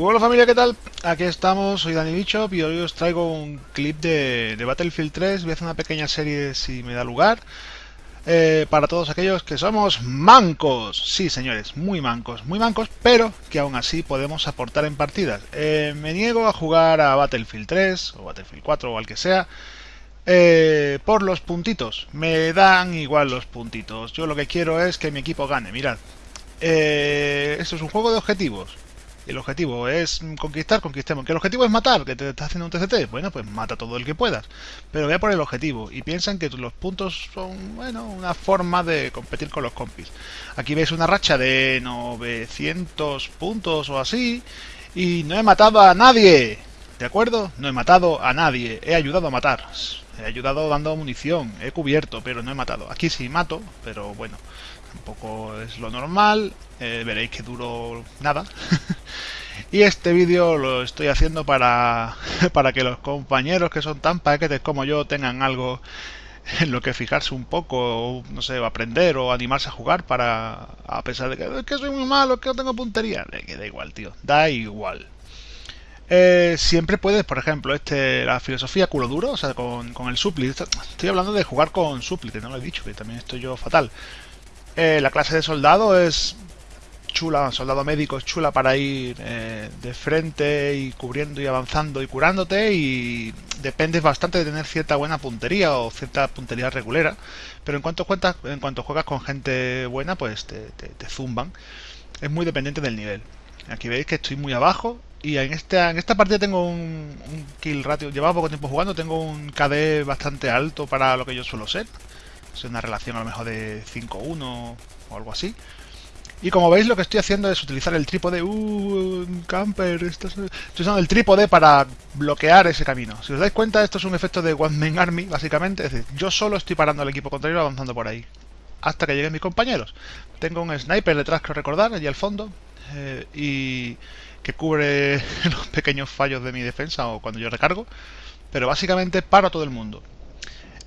Hola familia, ¿qué tal? Aquí estamos, soy Dani Bichop y hoy os traigo un clip de, Battlefield 3. Voy a hacer una pequeña serie si me da lugar. Eh, para todos aquellos que somos mancos. Sí, señores, muy mancos, muy mancos, pero que aún así podemos aportar en partidas. Eh, me niego a jugar a Battlefield 3 o Battlefield 4 o al que sea. Eh, por los puntitos, me dan igual los puntitos. Yo lo que quiero es que mi equipo gane. Mirad, esto es un juego de objetivos el objetivo es conquistar, conquistemos. Que el objetivo es matar, que te estás haciendo un TCT, bueno, pues mata todo el que puedas. Pero vea por el objetivo y piensan que los puntos son, bueno, una forma de competir con los compis. Aquí veis una racha de 900 puntos o así y no he matado a nadie. ¿De acuerdo? No he matado a nadie, he ayudado a matar. He ayudado dando munición, he cubierto, pero no he matado. Aquí sí mato, pero bueno, tampoco es lo normal. Eh, veréis que duro nada. y este vídeo lo estoy haciendo para, para que los compañeros que son tan paquetes como yo tengan algo en lo que fijarse un poco, o, no sé, aprender o animarse a jugar para, a pesar de que, que soy muy malo, que no tengo puntería, que da igual, tío, da igual. Eh, siempre puedes, por ejemplo, este la filosofía culo duro, o sea, con, con el supli. Estoy hablando de jugar con supli, que no lo he dicho, que también estoy yo fatal. Eh, la clase de soldado es chula, soldado médico es chula para ir eh, de frente y cubriendo y avanzando y curándote y dependes bastante de tener cierta buena puntería o cierta puntería regulera, pero en cuanto, cuentas, en cuanto juegas con gente buena, pues te, zumban. Es muy dependiente del nivel. Aquí veis que estoy muy abajo y en esta, en esta partida tengo un, kill ratio, llevaba poco tiempo jugando, tengo un KD bastante alto para lo que yo suelo ser. Es una relación a lo mejor de 5-1 o algo así. Y como veis lo que estoy haciendo es utilizar el trípode. Uh, camper. Estoy usando el trípode para bloquear ese camino. Si os dais cuenta, esto es un efecto de One Man Army, básicamente. Es decir, yo solo estoy parando al equipo contrario avanzando por ahí. Hasta que lleguen mis compañeros. Tengo un sniper detrás, que recordar, allí al fondo. Eh, y que cubre los pequeños fallos de mi defensa o cuando yo recargo. Pero básicamente paro a todo el mundo.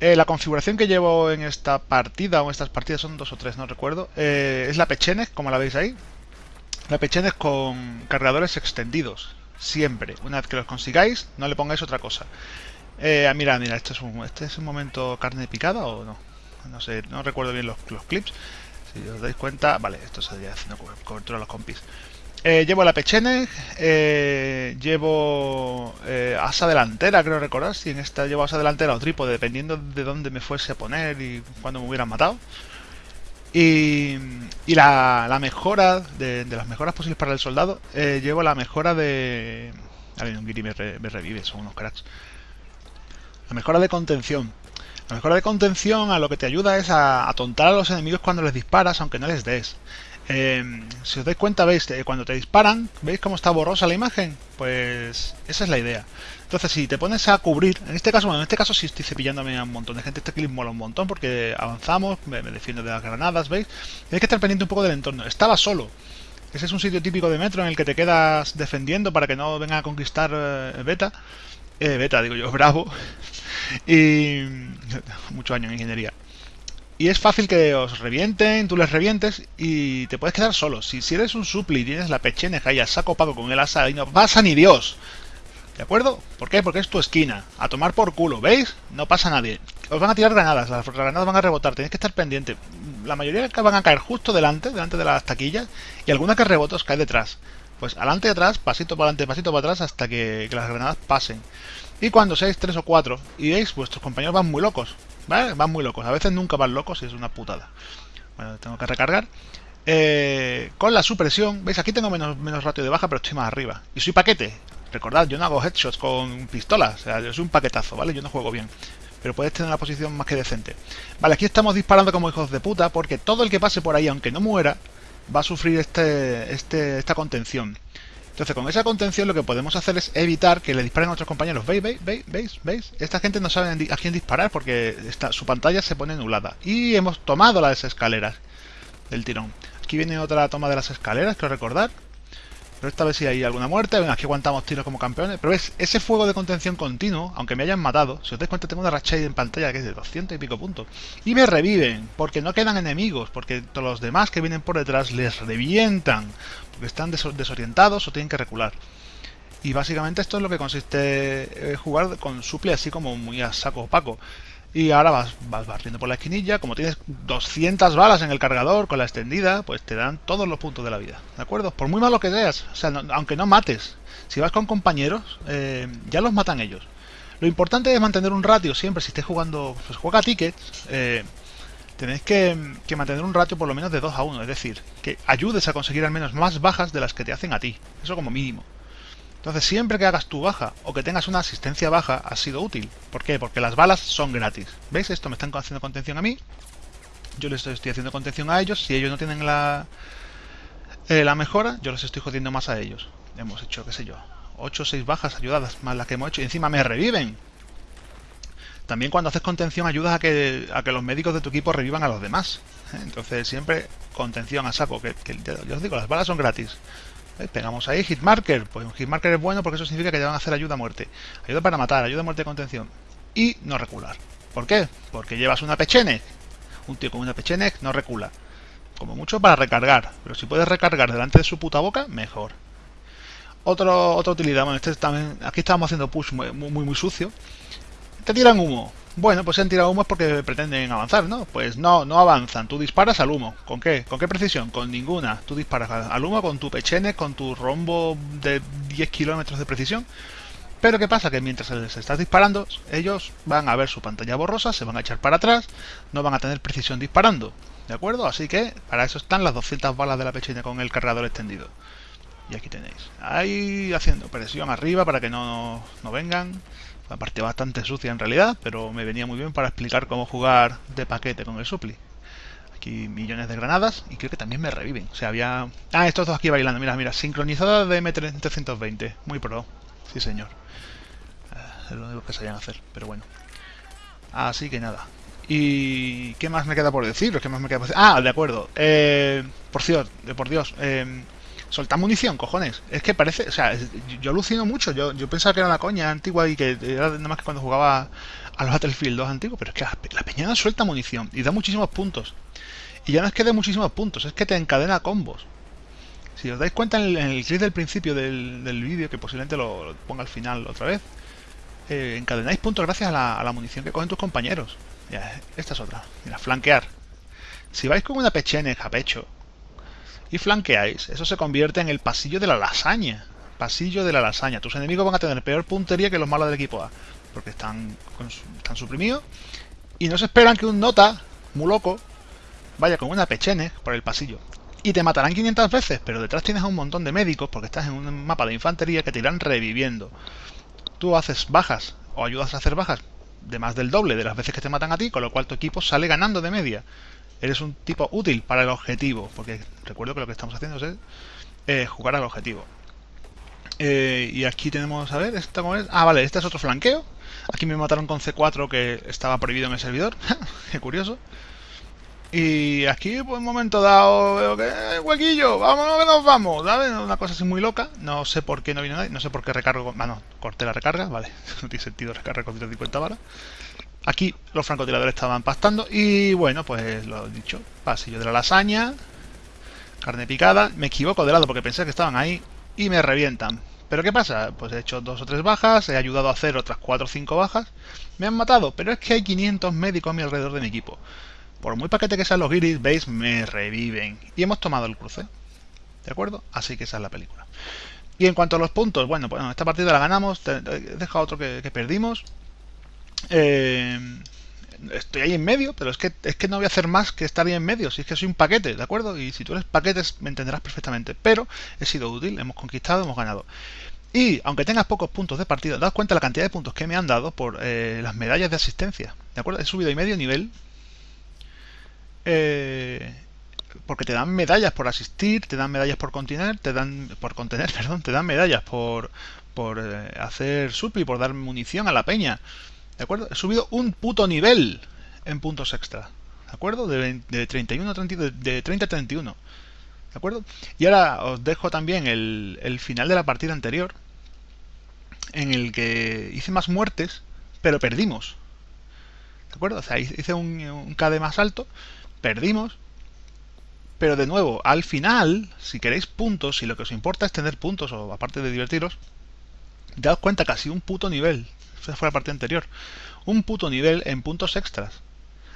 Eh, la configuración que llevo en esta partida, o en estas partidas son dos o tres, no recuerdo, eh, es la Pechenes, como la veis ahí. La Pechenes con cargadores extendidos, siempre. Una vez que los consigáis, no le pongáis otra cosa. Eh, mira, mira, este es, un, este es un momento carne picada o no. No sé, no recuerdo bien los, los clips. Si os dais cuenta, vale, esto sería haciendo cobertura a los compis. Eh, llevo la Pechene, eh, llevo eh, asa delantera, creo recordar, si en esta llevo asa delantera o trípode, dependiendo de dónde me fuese a poner y cuándo me hubieran matado. Y, la, mejora, de, las mejoras posibles para el soldado, llevo la mejora de... A ver, un Giri me, revive, son unos cracks. La mejora de contención. La mejora de contención a lo que te ayuda es a atontar a los enemigos cuando les disparas, aunque no les des. Em, si os dais cuenta, veis, cuando te disparan, ¿veis cómo está borrosa la imagen? Pues esa es la idea. Entonces, si te pones a cubrir, en este caso, bueno, en este caso sí estoy cepillándome a un montón de gente, este clip mola un montón porque avanzamos, me, defiendo de las granadas, ¿veis? Tienes que estar pendiente un poco del entorno. Estaba solo. Ese es un sitio típico de metro en el que te quedas defendiendo para que no venga a conquistar eh, beta. Eh, beta, digo yo, bravo. y mucho año en ingeniería. Y es fácil que os revienten, tú les revientes y te puedes quedar solo. Si, eres un supli y tienes la pecheneja y a saco pago con el asa y no pasa ni Dios. ¿De acuerdo? ¿Por qué? Porque es tu esquina. A tomar por culo, ¿veis? No pasa nadie. Os van a tirar granadas, las granadas van a rebotar, tenéis que estar pendiente. La mayoría van a caer justo delante, delante de las taquillas, y alguna que rebota os cae detrás. Pues adelante y atrás, pasito para adelante, pasito para atrás, hasta que, las granadas pasen. Y cuando seáis tres o cuatro y veis, vuestros compañeros van muy locos, Van muy locos. A veces nunca van locos y es una putada. Bueno, tengo que recargar. Eh, con la supresión, veis, aquí tengo menos, menos ratio de baja, pero estoy más arriba. Y soy paquete. Recordad, yo no hago headshots con pistolas. O sea, yo soy un paquetazo, ¿vale? Yo no juego bien. Pero puedes tener una posición más que decente. Vale, aquí estamos disparando como hijos de puta, porque todo el que pase por ahí, aunque no muera, va a sufrir este, este, esta contención. Entonces, con esa contención lo que podemos hacer es evitar que le disparen a otros compañeros. ¿Veis? ¿Veis? ¿Veis? ¿Veis? ¿Veis? Esta gente no sabe a quién disparar porque su pantalla se pone nublada. Y hemos tomado las escaleras del tirón. Aquí viene otra toma de las escaleras, quiero recordar. Pero esta vez sí hay alguna muerte, venga, aquí aguantamos tiros como campeones. Pero ves, ese fuego de contención continuo, aunque me hayan matado, si os dais cuenta tengo una racha en pantalla que es de 200 y pico puntos. Y me reviven, porque no quedan enemigos, porque todos los demás que vienen por detrás les revientan, porque están desorientados o tienen que recular. Y básicamente esto es lo que consiste eh, jugar con suple así como muy a saco opaco. Y ahora vas, vas barriendo por la esquinilla, como tienes 200 balas en el cargador con la extendida, pues te dan todos los puntos de la vida, ¿de acuerdo? Por muy malo que seas, o sea, aunque no mates, si vas con compañeros, eh, ya los matan ellos. Lo importante es mantener un ratio siempre, si estés jugando, pues juega tickets, eh, tenéis que, que, mantener un ratio por lo menos de 2 a 1, es decir, que ayudes a conseguir al menos más bajas de las que te hacen a ti, eso como mínimo. Entonces, siempre que hagas tu baja o que tengas una asistencia baja, ha sido útil. ¿Por qué? Porque las balas son gratis. ¿Veis? Esto me están haciendo contención a mí. Yo les estoy haciendo contención a ellos. Si ellos no tienen la, eh, la mejora, yo les estoy jodiendo más a ellos. Hemos hecho, qué sé yo, 8 o 6 bajas ayudadas, más las que hemos hecho. Y encima me reviven. También cuando haces contención ayudas a que, a que los médicos de tu equipo revivan a los demás. Entonces siempre contención a saco. Que, que, yo os digo, las balas son gratis. Pegamos ahí, hitmarker. Pues un hitmarker es bueno porque eso significa que te van a hacer ayuda a muerte. Ayuda para matar, ayuda a muerte de contención. Y no recular. ¿Por qué? Porque llevas una pechene. Un tío con una pechene no recula. Como mucho para recargar. Pero si puedes recargar delante de su puta boca, mejor. Otro, otra utilidad. Bueno, este también, aquí estábamos haciendo push muy, muy sucio. Te tiran humo. Bueno, pues si han tirado humo es porque pretenden avanzar, ¿no? Pues no, no avanzan. Tú disparas al humo. ¿Con qué? ¿Con qué precisión? Con ninguna. Tú disparas al humo con tu pechene, con tu rombo de 10 kilómetros de precisión. Pero ¿qué pasa? Que mientras les estás disparando, ellos van a ver su pantalla borrosa, se van a echar para atrás, no van a tener precisión disparando. ¿De acuerdo? Así que para eso están las 200 balas de la pechene con el cargador extendido. Y aquí tenéis. Ahí haciendo presión arriba para que no, no vengan. Una parte bastante sucia en realidad, pero me venía muy bien para explicar cómo jugar de paquete con el supli. Aquí millones de granadas y creo que también me reviven. O sea, había... Ah, estos dos aquí bailando. Mira, mira, sincronizada de M320. Muy pro. Sí, señor. Eh, es lo único que sabían hacer, pero bueno. Así que nada. ¿Y qué más me queda por decir? ¿Qué más me queda por decir? Ah, de acuerdo. Eh, por cierto, por Dios. Eh, Soltar munición, cojones. Es que parece, o sea, yo alucino mucho. Yo, pensaba que era una coña antigua y que era nada más que cuando jugaba al Battlefield 2 antiguo, pero es que la, peñada suelta munición y da muchísimos puntos. Y ya no es que dé muchísimos puntos, es que te encadena combos. Si os dais cuenta en el, clip del principio del, vídeo, que posiblemente lo, ponga al final otra vez, eh, encadenáis puntos gracias a la, a la, munición que cogen tus compañeros. Ya, esta es otra. Mira, flanquear. Si vais con una pechene a pecho, y flanqueáis, eso se convierte en el pasillo de la lasaña. Pasillo de la lasaña. Tus enemigos van a tener peor puntería que los malos del equipo A. Porque están, están suprimidos. Y no se esperan que un nota, muy loco, vaya con una pechene por el pasillo. Y te matarán 500 veces, pero detrás tienes a un montón de médicos porque estás en un mapa de infantería que te irán reviviendo. Tú haces bajas o ayudas a hacer bajas de más del doble de las veces que te matan a ti, con lo cual tu equipo sale ganando de media eres un tipo útil para el objetivo, porque recuerdo que lo que estamos haciendo es eh, jugar al objetivo. Eh, y aquí tenemos, a ver, ¿esta es? Ah, vale, este es otro flanqueo. Aquí me mataron con C4 que estaba prohibido en el servidor. Qué curioso. Y aquí, por un momento dado, veo que eh, huequillo, vámonos que nos vamos, ¿sabes? Una cosa así muy loca. No sé por qué no vino nadie, no sé por qué recargo. Bueno, corté la recarga, vale. no tiene sentido recargar con 150 balas. Aquí los francotiradores estaban pastando y bueno, pues lo dicho, pasillo de la lasaña, carne picada, me equivoco de lado porque pensé que estaban ahí y me revientan. ¿Pero qué pasa? Pues he hecho dos o tres bajas, he ayudado a hacer otras cuatro o cinco bajas, me han matado, pero es que hay 500 médicos a mi alrededor de mi equipo. Por muy paquete que sean los guiris, veis, me reviven. Y hemos tomado el cruce. ¿De acuerdo? Así que esa es la película. Y en cuanto a los puntos, bueno, pues esta partida la ganamos, he dejado otro que perdimos, eh, estoy ahí en medio, pero es que, es que no voy a hacer más que estar ahí en medio, si es que soy un paquete, ¿de acuerdo? Y si tú eres paquetes me entenderás perfectamente, pero he sido útil, hemos conquistado, hemos ganado. Y aunque tengas pocos puntos de partida, das cuenta la cantidad de puntos que me han dado por eh, las medallas de asistencia, ¿de acuerdo? He subido y medio nivel. Eh, porque te dan medallas por asistir, te dan medallas por contener, te dan por contener, perdón, te dan medallas por por hacer supli, por dar munición a la peña. ¿De acuerdo? He subido un puto nivel en puntos extra. ¿De acuerdo? De, 31 a 30, de 30 a 31. ¿De acuerdo? Y ahora os dejo también el, el final de la partida anterior, en el que hice más muertes, pero perdimos. ¿De acuerdo? O sea, hice un, un KD más alto, perdimos, pero de nuevo, al final, si queréis puntos, si lo que os importa es tener puntos, o aparte de divertiros, daos cuenta casi un puto nivel. Esa fue la parte anterior. Un puto nivel en puntos extras.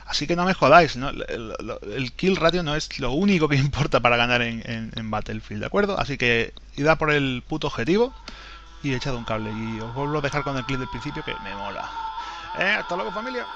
Así que no me jodáis, ¿no? El, kill ratio no es lo único que importa para ganar en, Battlefield, ¿de acuerdo? Así que id por el puto objetivo y echad un cable. Y os vuelvo a dejar con el clip del principio que me mola. Eh, hasta luego familia.